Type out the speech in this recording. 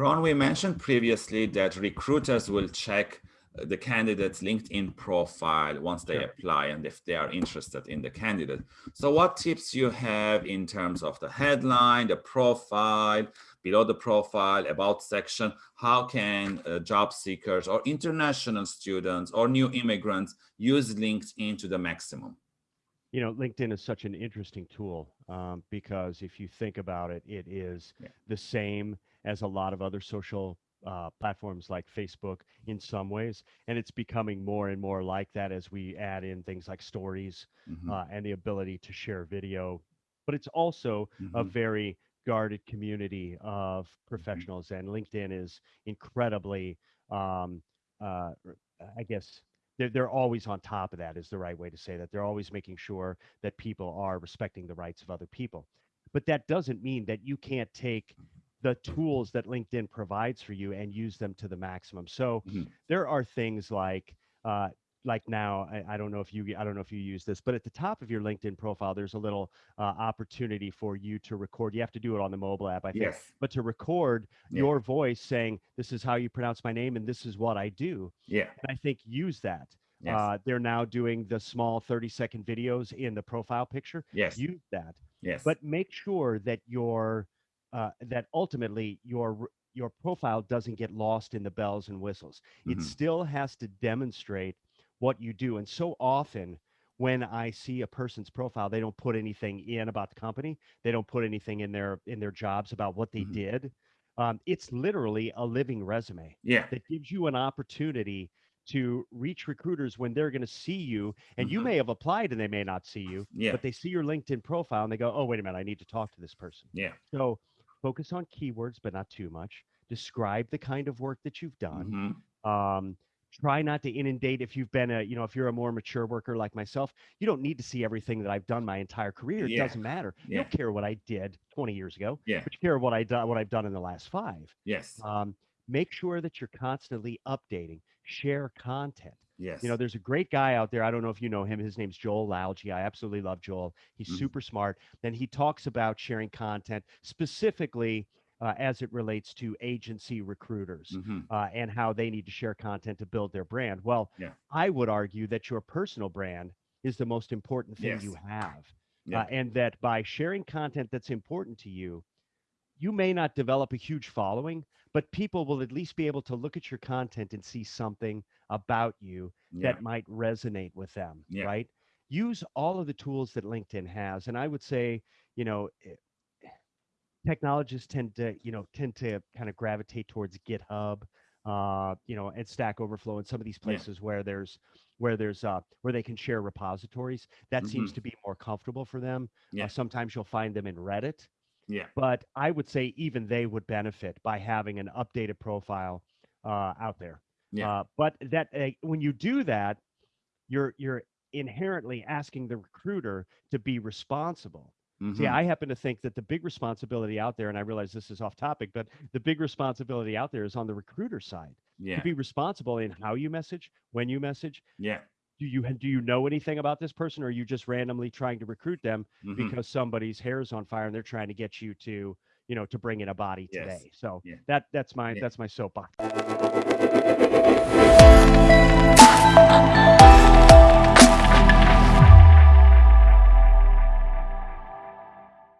Ron, we mentioned previously that recruiters will check the candidate's LinkedIn profile once they apply and if they are interested in the candidate. So what tips you have in terms of the headline, the profile, below the profile, about section, how can uh, job seekers or international students or new immigrants use LinkedIn to the maximum? You know, LinkedIn is such an interesting tool um, because if you think about it, it is yeah. the same as a lot of other social uh, platforms like Facebook in some ways, and it's becoming more and more like that as we add in things like stories mm-hmm. uh, and the ability to share video. But it's also mm-hmm. a very guarded community of mm-hmm. professionals, mm-hmm. and LinkedIn is incredibly, um, uh, I guess. They're, they're always on top of that is the right way to say that they're always making sure that people are respecting the rights of other people but that doesn't mean that you can't take the tools that LinkedIn provides for you and use them to the maximum. So mm-hmm. there are things like uh, like now I, I, don't know if you I don't know if you use this, but at the top of your LinkedIn profile, there's a little uh, opportunity for you to record. You have to do it on the mobile app, I think, yes. but to record yeah. your voice saying, "This is how you pronounce my name, and this is what I do." Yeah, and I think use that. Yes. Uh, they're now doing the small 30 second videos in the profile picture. Yes, use that. Yes, but make sure that your uh, that ultimately your your profile doesn't get lost in the bells and whistles. Mm-hmm. It still has to demonstrate what you do. And so often when I see a person's profile, they don't put anything in about the company. They don't put anything in their in their jobs about what they mm-hmm. did. Um, it's literally a living resume. Yeah. That gives you an opportunity to reach recruiters when they're going to see you and mm-hmm. you may have applied and they may not see you yeah. but they see your linkedin profile and they go oh wait a minute i need to talk to this person yeah so focus on keywords, but not too much. Describe the kind of work that you've done. Mm-hmm. Um, try not to inundate if you've been a you know if you're a more mature worker like myself you don't need to see everything that i've done my entire career it yeah. doesn't matter yeah. you don't care what i did 20 years ago yeah but you care what i done what i've done in the last five yes um, make sure that you're constantly updating share content Yes. You know, there's a great guy out there. I don't know if you know him. His name's Joel Lalgee. I absolutely love Joel. He's mm-hmm. super smart. Then he talks about sharing content specifically uh, as it relates to agency recruiters mm-hmm. uh, and how they need to share content to build their brand. Well, yeah. I would argue that your personal brand is the most important thing yes. you have. Yeah. Uh, and that by sharing content that's important to you, you may not develop a huge following, but people will at least be able to look at your content and see something about you yeah. that might resonate with them, yeah. right? Use all of the tools that LinkedIn has. And I would say, you know, eh, technologists tend to, you know, tend to kind of gravitate towards GitHub, uh, you know, and Stack Overflow and some of these places yeah. where there's where there's uh where they can share repositories. That mm-hmm. seems to be more comfortable for them. Uh, yeah. Uh, sometimes you'll find them in Reddit. Yeah. But I would say even they would benefit by having an updated profile uh, out there. Yeah. Uh, but that uh, when you do that, you're you're inherently asking the recruiter to be responsible. Mm-hmm. See, I happen to think that the big responsibility out there, and I realize this is off topic, but the big responsibility out there is on the recruiter side. Yeah. To be responsible in how you message, when you message. Yeah. Do you do you know anything about this person, or are you just randomly trying to recruit them mm-hmm. because somebody's hair is on fire and they're trying to get you to, you know, to bring in a body yes. today? So yeah. that that's my yeah. that's my soapbox.